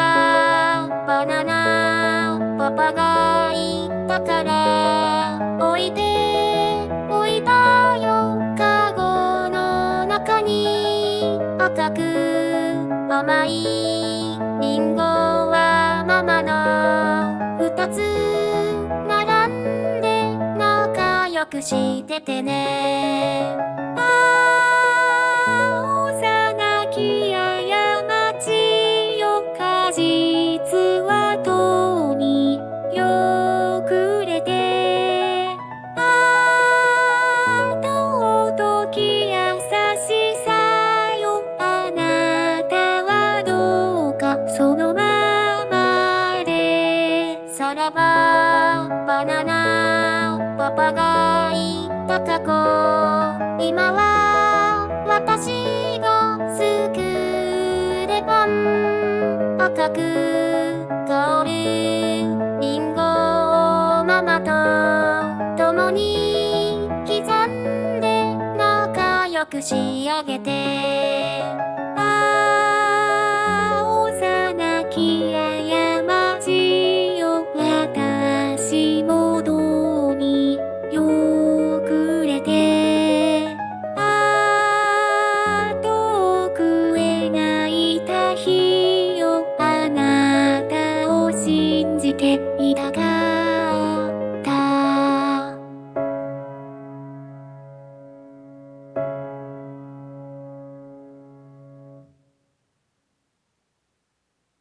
はバナナパパが言ったからおいでおいたよ。カゴの中に赤く甘いリンゴはママの二つ並んで仲良くしててね。パパが言った過去今は私が作れパン赤く香るリンゴをママと共に刻んで仲良く仕上げてていたが。